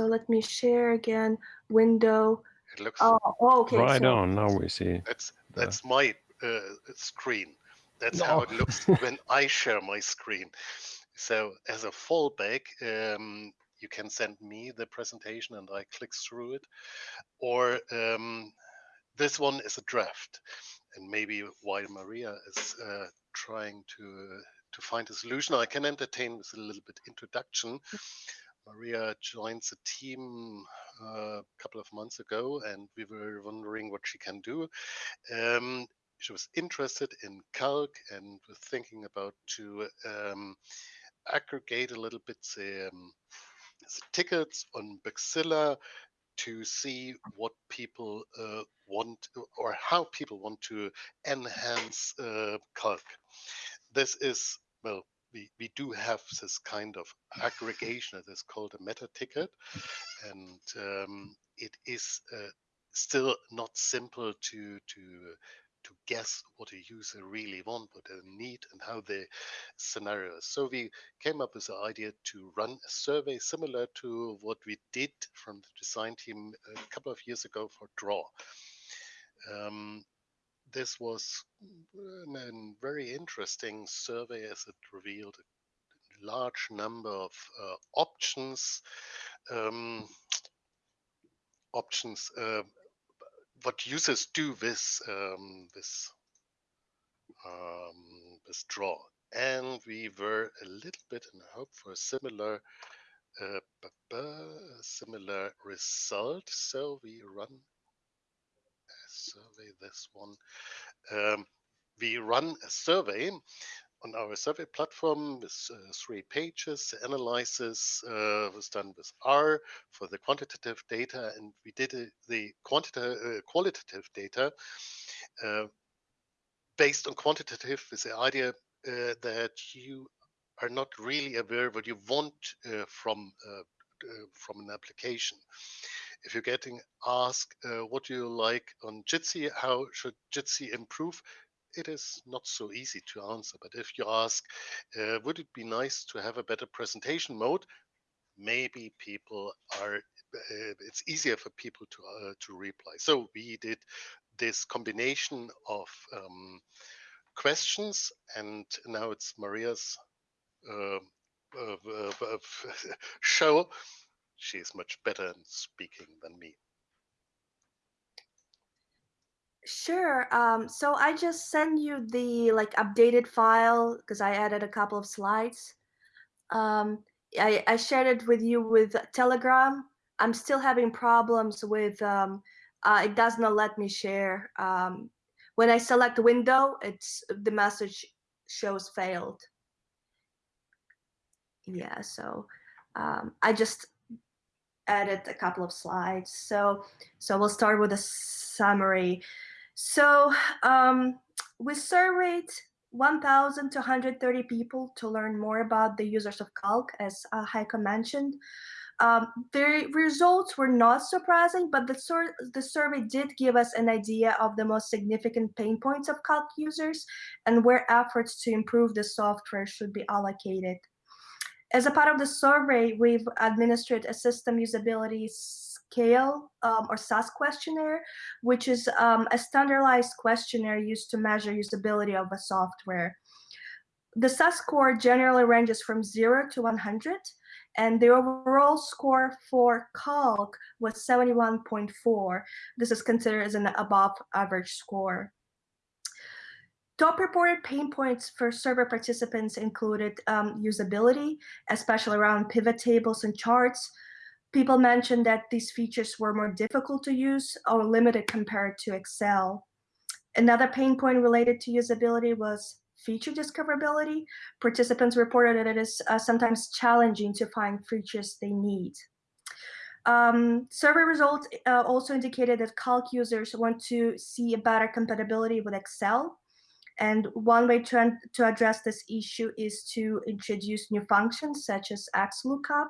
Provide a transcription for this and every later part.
so let me share again window. It looks Oh, oh, okay. right so, on. Now we see. that's that's my uh, screen. That's No. how it looks when I share my screen. So as a fallback, um, you can send me the presentation and I click through it, or um, this one is a draft, and maybe while Maria is uh, trying to to find a solution, I can entertain with a little bit introduction. Maria joined the team uh, a couple of months ago, and we were wondering what she can do. Um, she was interested in calc and was thinking about to um, aggregate a little bit the, um, the tickets on Bugzilla to see what people uh, want or how people want to enhance uh, calc. This is well, we, we do have this kind of aggregation that is called a meta ticket, and um, it is uh, still not simple to to to guess what a user really want, what they need, and how the scenario is. So we came up with the idea to run a survey similar to what we did from the design team a couple of years ago for Draw. Um, this was a very interesting survey as it revealed a large number of uh, options um, options uh, what users do with um, this um, this draw. And we were a little bit in hope for a similar uh, similar result. So we run survey this one um, we run a survey on our survey platform with uh, three pages. The analysis uh, was done with R for the quantitative data, and we did uh, the quantitative, uh, qualitative data uh, based on quantitative with the idea uh, that you are not really aware what you want from from an application. If you're getting asked uh, what do you like on Jitsi, how should Jitsi improve, it is not so easy to answer. But if you ask, uh, would it be nice to have a better presentation mode? Maybe people are. Uh, it's easier for people to uh, to reply. So we did this combination of um, questions, and now it's Maria's uh, show. She is much better in speaking than me. Sure. Um, so I just send you the like updated file because I added a couple of slides. Um, I, I shared it with you with Telegram. I'm still having problems with um, uh, it does not let me share. Um, when I select window, it's the message shows failed. Yeah, so um, I just added a couple of slides. So so we'll start with a summary. So um, we surveyed 1,230 people to learn more about the users of Calc, as uh, Heiko mentioned. Um, the results were not surprising, but the, sur the survey did give us an idea of the most significant pain points of Calc users and where efforts to improve the software should be allocated. As a part of the survey, we've administered a system usability scale um, or SAS questionnaire, which is um, a standardized questionnaire used to measure usability of a software. The SAS score generally ranges from 0 to 100, and the overall score for Calc was 71.4. This is considered as an above average score. Top reported pain points for survey participants included um, usability, especially around pivot tables and charts. People mentioned that these features were more difficult to use or limited compared to Excel. Another pain point related to usability was feature discoverability. Participants reported that it is uh, sometimes challenging to find features they need. Um, survey results uh, also indicated that Calc users want to see a better compatibility with Excel. And one way to, to address this issue is to introduce new functions such as XLOOKUP.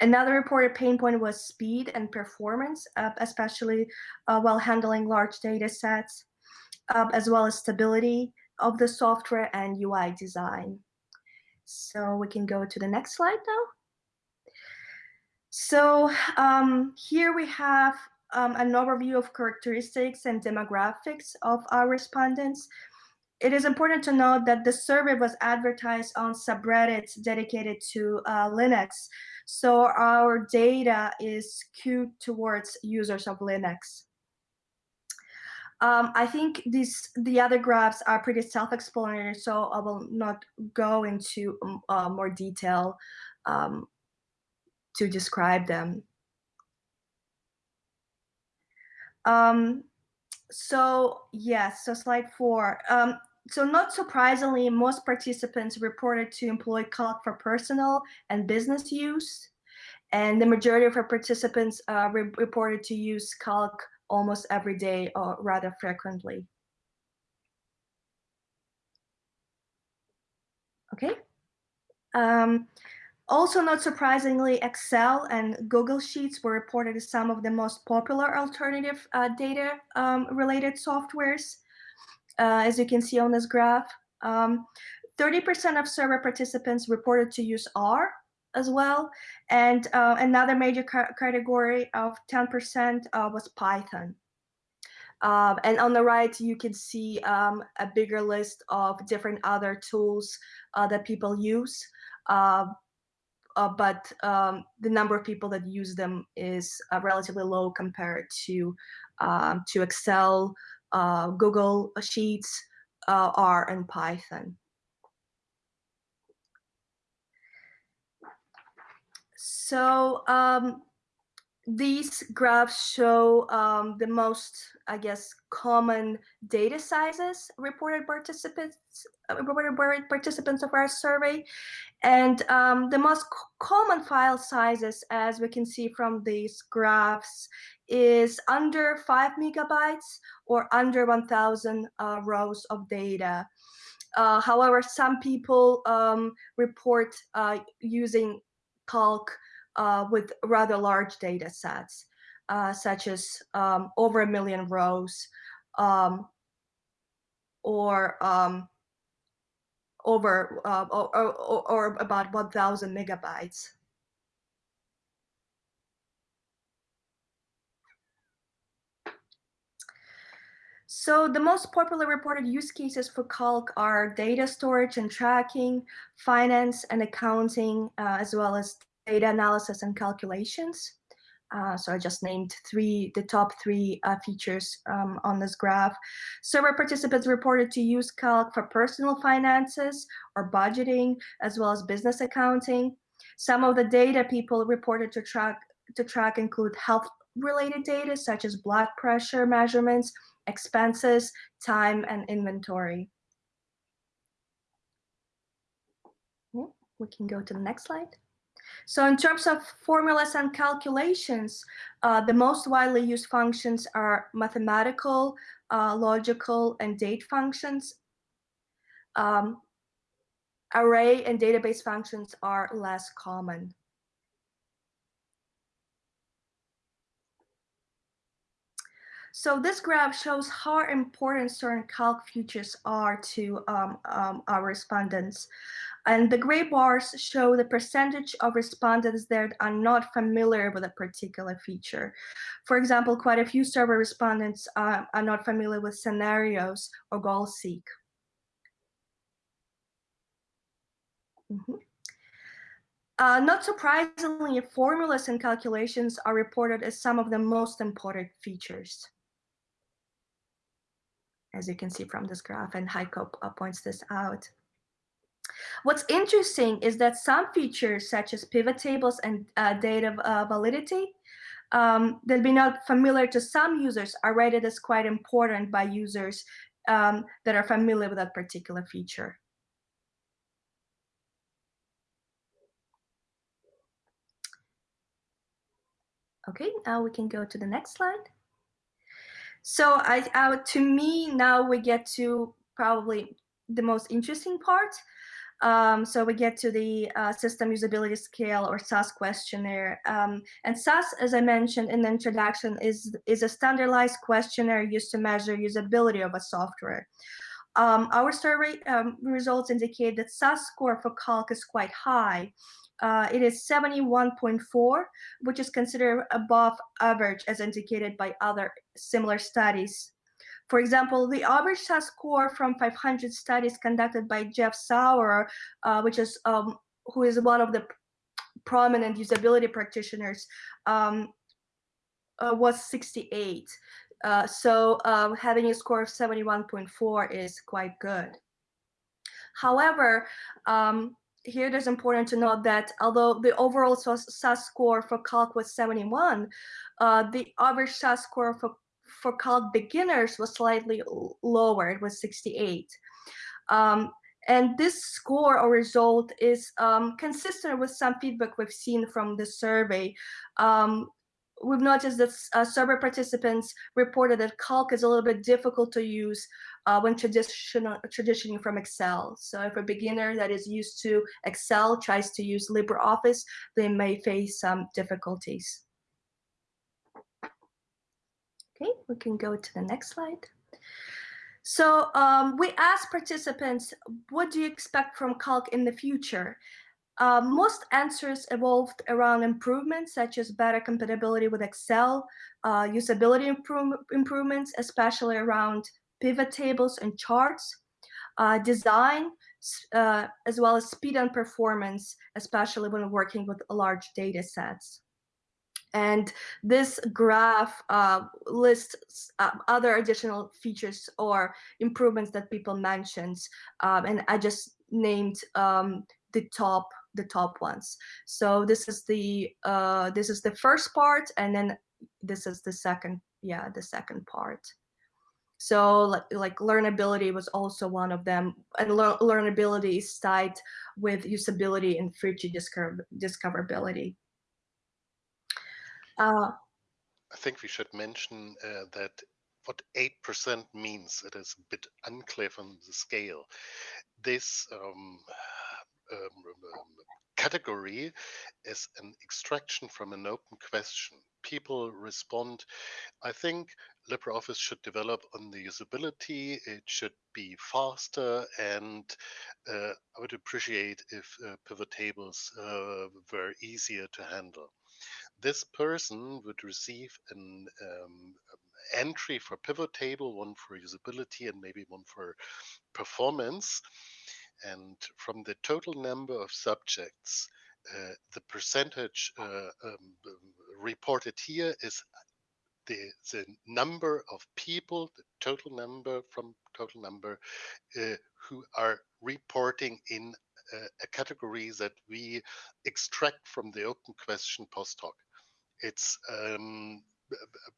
Another reported pain point was speed and performance, uh, especially uh, while handling large data sets, uh, as well as stability of the software and UI design. So we can go to the next slide now. So um, here we have um, an overview of characteristics and demographics of our respondents. It is important to note that the survey was advertised on subreddits dedicated to uh, Linux. So our data is skewed towards users of Linux. Um, I think these the other graphs are pretty self-explanatory, so I will not go into um, uh, more detail um, to describe them. Um, so yes, so slide four. Um, so not surprisingly, most participants reported to employ Calc for personal and business use. And the majority of our participants uh, re reported to use Calc almost every day or rather frequently. Okay. Um, also, not surprisingly, Excel and Google Sheets were reported as some of the most popular alternative uh, data um, related softwares, uh, as you can see on this graph. 30% um, of survey participants reported to use R as well. And uh, another major ca category of 10% uh, was Python. Um, and on the right, you can see um, a bigger list of different other tools uh, that people use. Uh, uh, but um, the number of people that use them is uh, relatively low compared to um, to Excel, uh, Google Sheets, uh, R, and Python. So um, these graphs show um, the most, I guess, common data sizes reported participants uh, reported participants of our survey, and um, the most common file sizes, as we can see from these graphs, is under five megabytes or under 1,000 uh, rows of data. Uh, however, some people um, report uh, using Calc uh, with rather large data sets, uh, such as um, over a million rows um, or um, over uh, or, or, or, about 1,000 megabytes. So the most popular reported use cases for Calc are data storage and tracking, finance and accounting, uh, as well as data analysis and calculations. Uh, so I just named three, the top three uh, features um, on this graph. Survey participants reported to use Calc for personal finances or budgeting, as well as business accounting. Some of the data people reported to track to track include health-related data, such as blood pressure measurements, expenses, time, and inventory. We can go to the next slide. So in terms of formulas and calculations, uh, the most widely used functions are mathematical, uh, logical, and date functions. Um, array and database functions are less common. So this graph shows how important certain calc features are to um, um, our respondents. And the gray bars show the percentage of respondents that are not familiar with a particular feature. For example, quite a few survey respondents are not familiar with scenarios or goal seek. Mm -hmm. Uh, not surprisingly, formulas and calculations are reported as some of the most important features as you can see from this graph, and Heiko uh, points this out. What's interesting is that some features such as pivot tables and uh, data uh, validity um, that be not familiar to some users are rated as quite important by users um, that are familiar with that particular feature. Okay, now we can go to the next slide. So I, I, to me, now we get to probably the most interesting part. Um, so we get to the uh, system usability scale or SAS questionnaire. Um, and SAS, as I mentioned in the introduction, is, is a standardized questionnaire used to measure usability of a software. Um, our survey um, results indicate that SAS score for Calc is quite high, uh, it is 71.4, which is considered above average as indicated by other similar studies. For example, the average SAS score from 500 studies conducted by Jeff Sauro, uh, which is um, who is one of the prominent usability practitioners, um, uh, was 68. Uh, so uh, having a score of 71.4 is quite good. However, um, here it is important to note that although the overall SAS score for calc was 71, uh, the average SAS score for for calc beginners was slightly lower, it was 68. Um, and this score or result is um, consistent with some feedback we've seen from the survey. Um, we've noticed that uh, survey participants reported that calc is a little bit difficult to use uh, when traditional, transitioning from Excel. So if a beginner that is used to Excel tries to use LibreOffice, they may face some difficulties. Okay, we can go to the next slide. So um, we asked participants, what do you expect from Calc in the future? Uh, most answers evolved around improvements such as better compatibility with Excel, uh, usability improve improvements, especially around pivot tables and charts, uh, design, uh, as well as speed and performance, especially when working with large data sets. And this graph uh, lists uh, other additional features or improvements that people mentioned. Um, and I just named um, the top the top ones. So this is the uh, this is the first part, and then this is the second yeah the second part. So like, like learnability was also one of them, and le learnability is tied with usability and feature discover discoverability. Uh, I think we should mention uh, that what 8% means, it is a bit unclear from the scale. This um, um, um, category is an extraction from an open question. People respond, I think LibreOffice should develop on the usability, it should be faster, and uh, I would appreciate if uh, pivot tables uh, were easier to handle this person would receive an um, entry for pivot table, one for usability, and maybe one for performance. And from the total number of subjects, uh, the percentage uh, um, reported here is the, the number of people, the total number from total number uh, who are reporting in uh, a category that we extract from the open question post hoc it's um,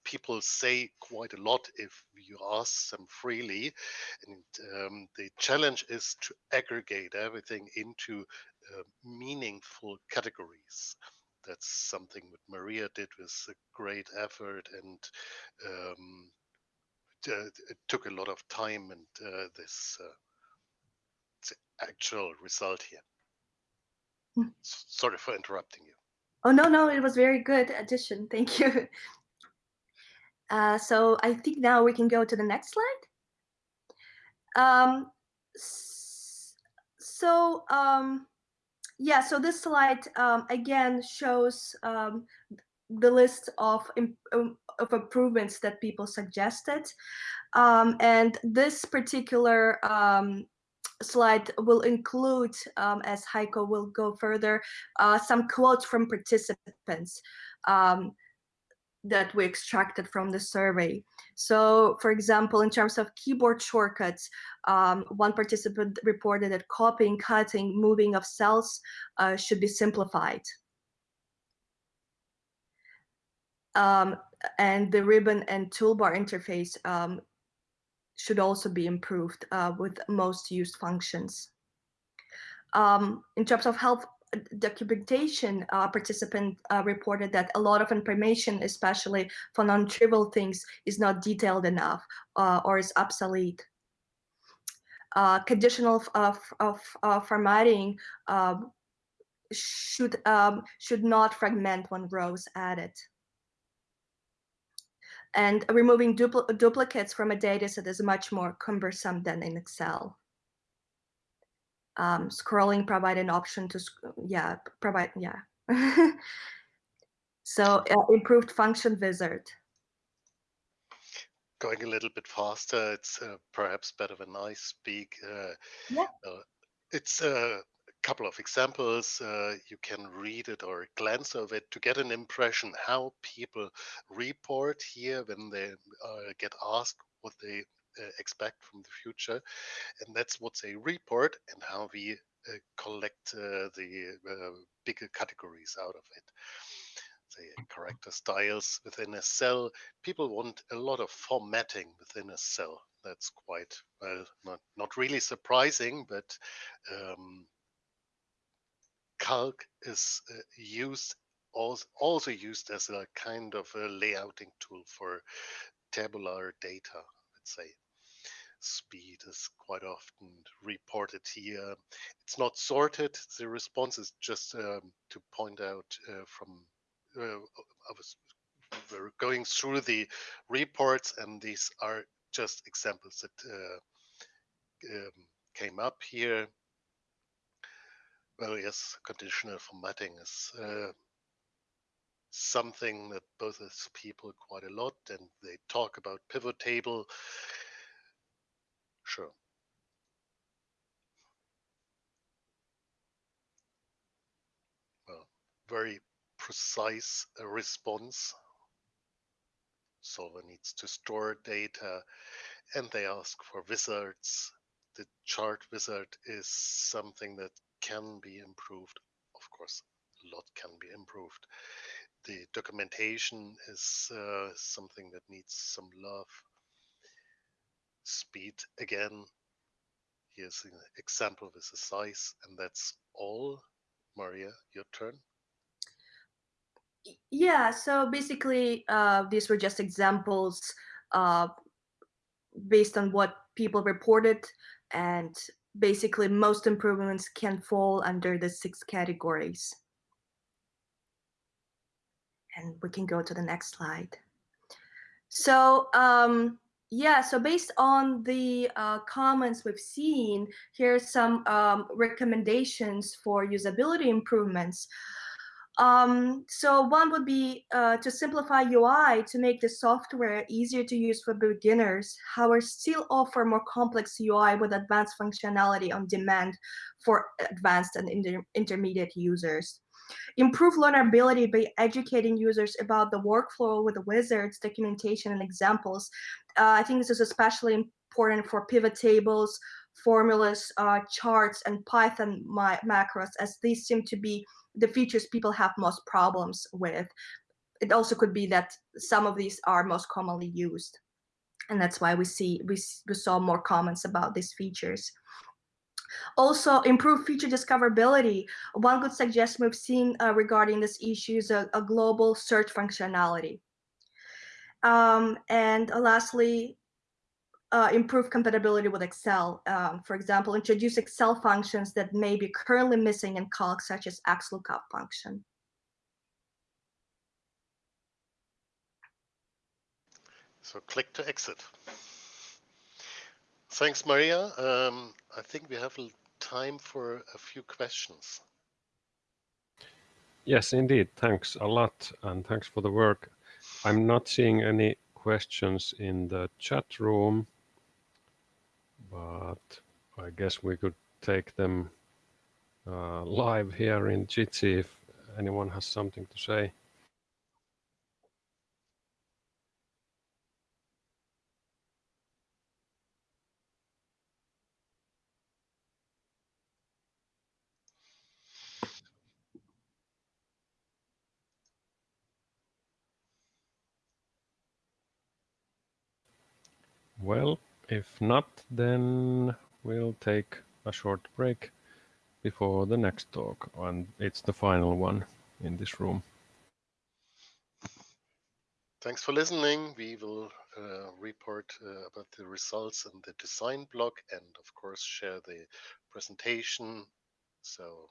people say quite a lot if you ask them freely. And um, the challenge is to aggregate everything into uh, meaningful categories. That's something that maria did with a great effort and um, it took a lot of time and uh, this uh, actual result here. Mm. sorry for interrupting you Oh, no, no, it was very good addition. Thank you. Uh, so I think now we can go to the next slide. Um, so um, yeah, so this slide um, again shows um, the list of, um, of improvements that people suggested. Um, and this particular slide will include, um, as Heiko will go further, uh, some quotes from participants um, that we extracted from the survey. So for example, in terms of keyboard shortcuts, um, one participant reported that copying, cutting, moving of cells uh, should be simplified. Um, and the ribbon and toolbar interface um, should also be improved uh, with most used functions. Um, in terms of health uh, documentation, uh, participant uh, reported that a lot of information, especially for non-trivial things, is not detailed enough uh, or is obsolete. Uh, conditional of, of, formatting um, should um, should not fragment when rows added and removing dupl duplicates from a data set is much more cumbersome than in Excel. um, scrolling provide an option to yeah provide yeah so uh, improved function wizard going a little bit faster it's uh, perhaps better when i speak uh, yeah. Uh, it's a couple of examples uh, you can read it or glance over it to get an impression how people report here when they uh, get asked what they expect from the future. And that's what they report and how we uh, collect uh, the uh, bigger categories out of it. The character styles within a cell. People want a lot of formatting within a cell. That's quite well not not really surprising but um, calc is uh, used also, used as a kind of a layouting tool for tabular data let's say speed is quite often reported here. It's not sorted. The response is just um, to point out uh, from uh, I was we're going through the reports, and these are just examples that uh, um, came up here. Well, yes, conditional formatting is uh, something that bothers people quite a lot, and they talk about pivot table Sure. Well, very precise response. Solver needs to store data and they ask for wizards. The chart wizard is something that can be improved. Of course, a lot can be improved. The documentation is uh, something that needs some love speed again. Here's an example with the size, and that's all. Maria, your turn. Yeah, so basically, uh, these were just examples uh, based on what people reported, and basically, most improvements can fall under the six categories. And we can go to the next slide. So um, yeah, so based on the uh, comments we've seen, here's some um, recommendations for usability improvements. Um, so one would be uh, to simplify UI to make the software easier to use for beginners, however still offer more complex UI with advanced functionality on demand for advanced and inter intermediate users. Improve learnability by educating users about the workflow with the wizards, documentation, and examples. Uh, I think this is especially important for pivot tables, formulas, uh, charts, and Python macros, as these seem to be the features people have most problems with. It also could be that some of these are most commonly used. And that's why we see we, we saw more comments about these features. Also, improve feature discoverability. One good suggestion we've seen uh, regarding this issue is a, a global search functionality. Um, and lastly, uh, improve compatibility with Excel. Um, for example, introduce Excel functions that may be currently missing in Calc, such as XLOOKUP function. So click to exit. Thanks, Maria. Um, I think we have time for a few questions. Yes, indeed. Thanks a lot, and thanks for the work. I'm not seeing any questions in the chat room, but I guess we could take them uh, live here in Jitsi if anyone has something to say. Well, if not, then we'll take a short break before the next talk, and it's the final one in this room. Thanks for listening. We will uh, report uh, about the results in the design blog and, of course, share the presentation. So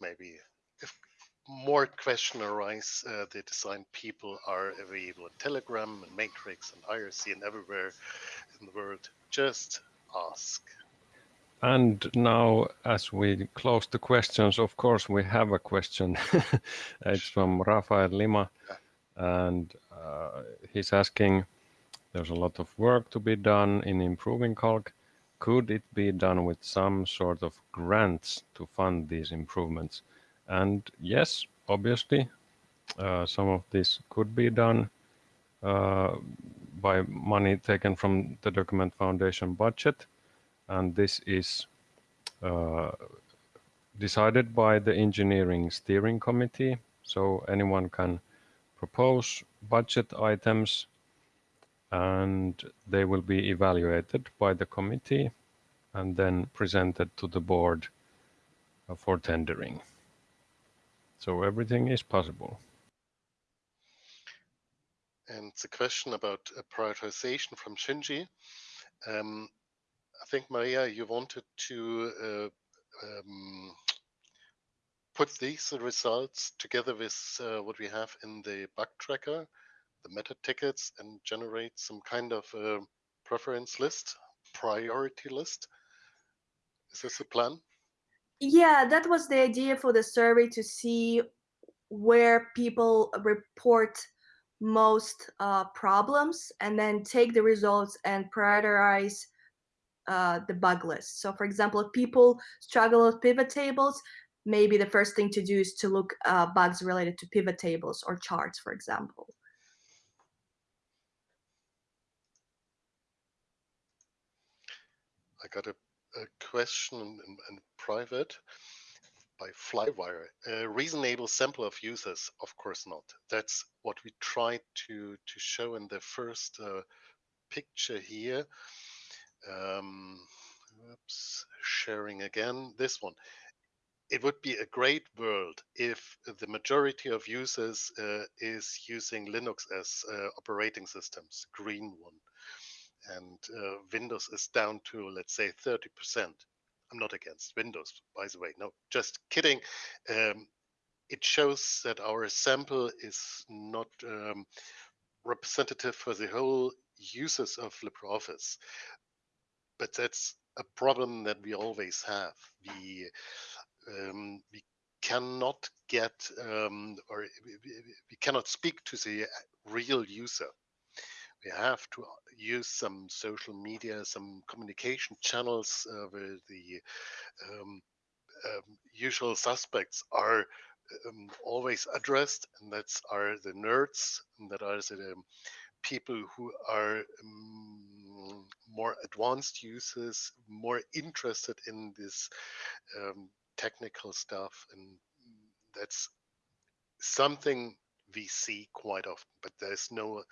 maybe more question arise, uh, the design people are available on Telegram and Matrix and IRC and everywhere in the world. Just ask. and now, as we close the questions, of course, we have a question. it's from Rafael Lima, and uh, he's asking, there's a lot of work to be done in improving Calc. Could it be done with some sort of grants to fund these improvements? And yes, obviously, uh, some of this could be done uh, by money taken from the Document Foundation budget. And this is uh, decided by the Engineering Steering Committee. So anyone can propose budget items and they will be evaluated by the committee and then presented to the board for tendering. So everything is possible. And the question about prioritization from Shinji. Um, I think, Maria, you wanted to uh, um, put these results together with uh, what we have in the bug tracker, the meta tickets, and generate some kind of uh, preference list, priority list. Is this a plan? Yeah, that was the idea for the survey to see where people report most uh, problems and then take the results and prioritize uh, the bug list. So for example, if people struggle with pivot tables, maybe the first thing to do is to look uh, bugs related to pivot tables or charts, for example. I got a, a question in, in, private by Flywire. A reasonable sample of users? Of course not. That's what we tried to, to show in the first uh, picture here. Um, oops, sharing again, this one. It would be a great world if the majority of users uh, is using Linux as uh, operating systems, green one, and uh, Windows is down to, let's say, 30%. I'm not against Windows, by the way. No, just kidding. Um, it shows that our sample is not um, representative for the whole users of LibreOffice. But that's a problem that we always have. We um, we cannot get um, or we cannot speak to the real user we have to use some social media, some communication channels uh, where the um, um, usual suspects are um, always addressed, and that's are the nerds, and that are the um, people who are um, more advanced users, more interested in this um, technical stuff, and that's something we see quite often. But there's no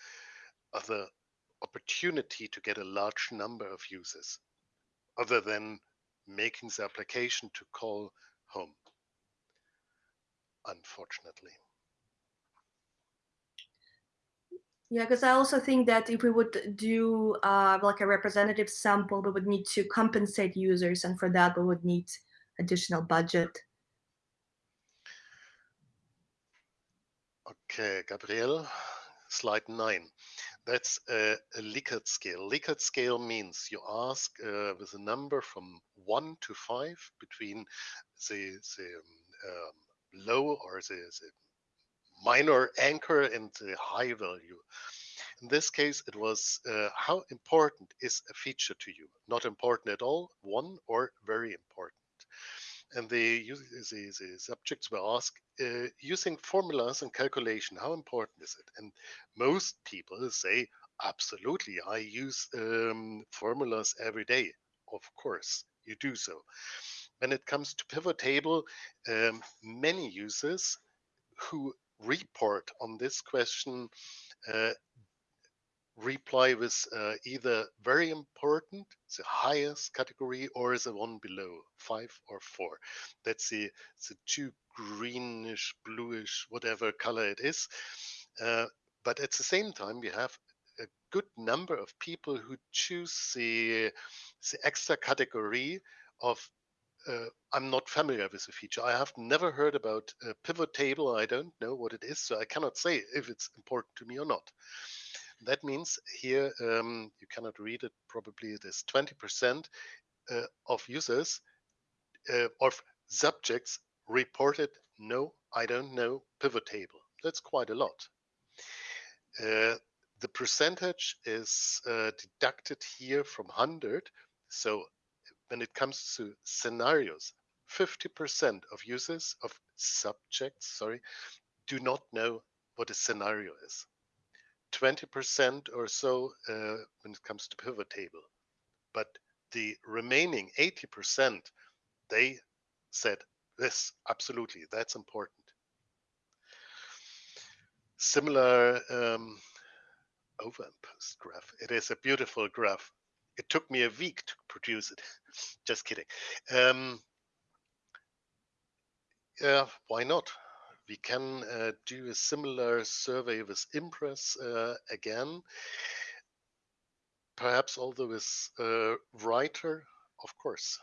other opportunity to get a large number of users other than making the application to call home, unfortunately. Yeah, because I also think that if we would do uh, like a representative sample, we would need to compensate users, and for that we would need additional budget. Okay, Gabriel, slide nine. That's a, a Likert scale. Likert scale means you ask uh, with a number from one to five between the, the um, um, low or the, the minor anchor and the high value. In this case, it was uh, how important is a feature to you? Not important at all, one, or very important and the, the, the subjects were asked uh, using formulas and calculation, how important is it? And most people say, absolutely, I use um, formulas every day. Of course, you do so. When it comes to pivot table, um, many users who report on this question uh, reply with uh, either very important, the highest category, or the one below, five or four. That's the, the two greenish, bluish, whatever color it is. Uh, but at the same time, we have a good number of people who choose the, the extra category of uh, I'm not familiar with the feature. I have never heard about a pivot table. I don't know what it is, so I cannot say if it's important to me or not. That means here um, you cannot read it. Probably it is 20%. uh, of users uh, of subjects reported no, I don't know pivot table. That's quite a lot. Uh, the percentage is uh, deducted here from 100. So when it comes to scenarios, 50% of users of subjects, sorry, do not know what a scenario is. 20% or so uh, when it comes to pivot table. But the remaining 80%, they said, this, absolutely, that's important. Similar um, overimposed graph. It is a beautiful graph. It took me a week to produce it. Just kidding. Um, yeah, why not? We can uh, do a similar survey with Impress uh, again. Perhaps although with uh, Writer, of course.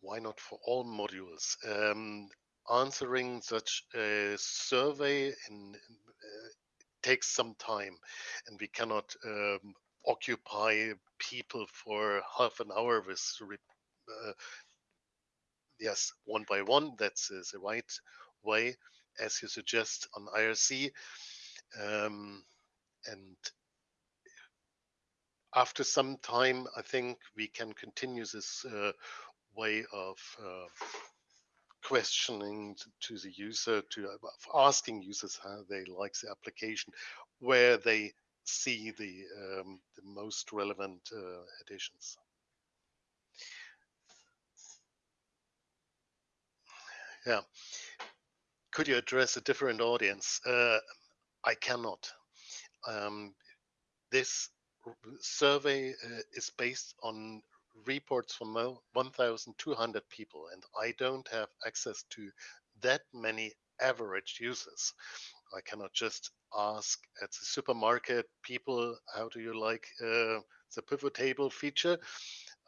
Why not for all modules? Um, answering such a survey in, uh, takes some time and we cannot um, occupy people for half an hour with uh, yes one by one that's uh, the right way as you suggest on IRC um, and after some time I think we can continue this uh, way of uh, questioning to the user to asking users how they like the application where they see the, um, the most relevant uh, additions. Yeah. Could you address a different audience? Uh, I cannot. Um, this survey uh, is based on reports from 1,200 people, and I don't have access to that many average users. I cannot just ask at the supermarket people, how do you like uh, the pivot table feature?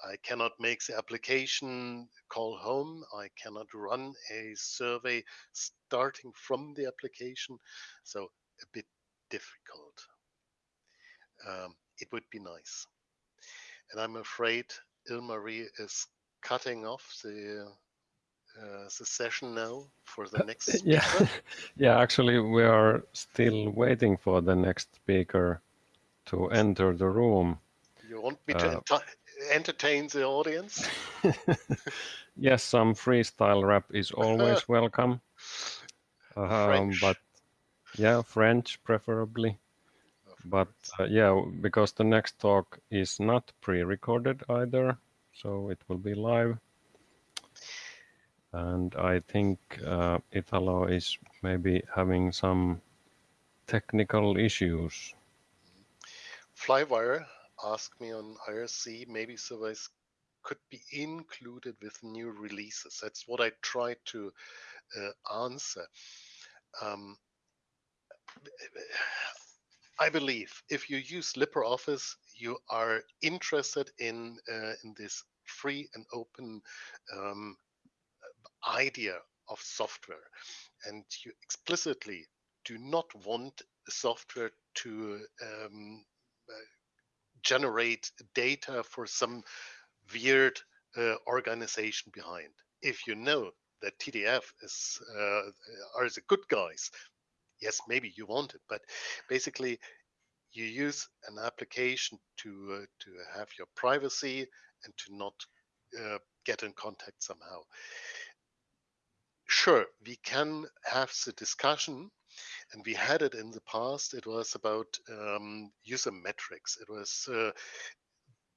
I cannot make the application call home. I cannot run a survey starting from the application. So a bit difficult. Um, it would be nice. And I'm afraid Ilmari is cutting off the uh, the session now for the next speaker? Yeah, yeah. Actually, we are still waiting for the next speaker to enter the room. You want me to uh, entertain the audience? yes, some freestyle rap is always welcome. Um, but yeah, French preferably. But uh, yeah, because the next talk is not pre-recorded either, so it will be live and I think uh, Italo is maybe having some technical issues. Flywire asked me on IRC, maybe surveys could be included with new releases. That's what I tried to uh, answer. Um, I believe if you use LibreOffice, you are interested in uh, in this free and open um, idea of software and you explicitly do not want software to um, uh, generate data for some weird uh, organization behind. If you know that TDF is uh, are the good guys, yes, maybe you want it, but basically you use an application to uh, to have your privacy and to not uh, get in contact somehow sure, we can have the discussion, and we had it in the past. It was about um, user metrics. It was uh,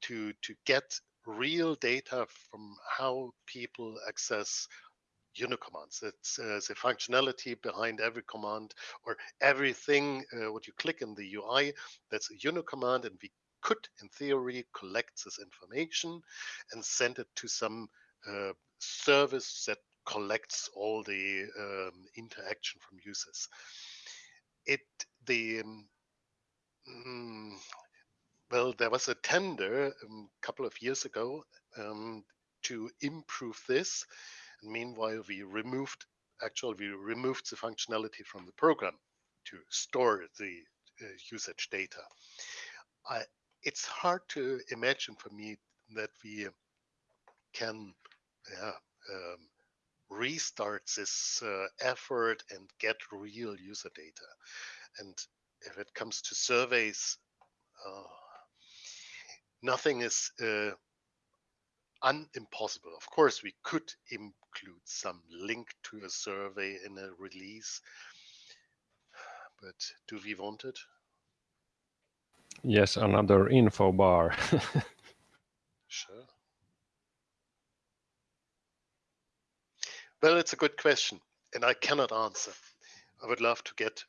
to to get real data from how people access UNO commands. It's uh, the functionality behind every command or everything uh, what you click in the UI. That's a UNO command, and we could, in theory, collect this information and send it to some uh, service that collects all the um, interaction from users. It the um, mm, well, there was a tender a um, couple of years ago um, to improve this. Meanwhile, we removed actually we removed the functionality from the program to store the uh, usage data. I, it's hard to imagine for me that we can yeah, um, restart this uh, effort and get real user data. And if it comes to surveys, uh, nothing is uh, unimpossible. Of course, we could include some link to a survey in a release, but do we want it? Yes, another info bar. sure. Well, it's a good question, and I cannot answer. I would love to get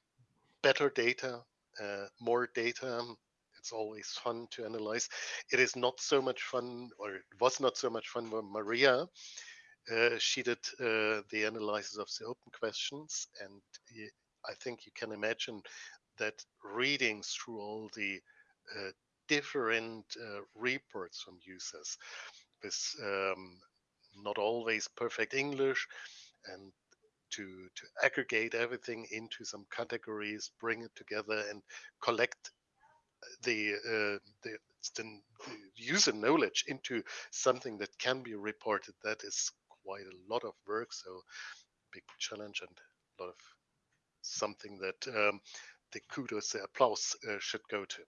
better data, uh, more data. It's always fun to analyze. It is not so much fun, or it was not so much fun Maria. Uh, she did uh, the analysis of the open questions, and I think you can imagine that reading through all the uh, different uh, reports from users with um, not always perfect English and to to aggregate everything into some categories, bring it together, and collect the uh, the, the user knowledge into something that can be reported. That is quite a lot of work. So big challenge and a lot of something that um, the kudos, the applause uh, should go to.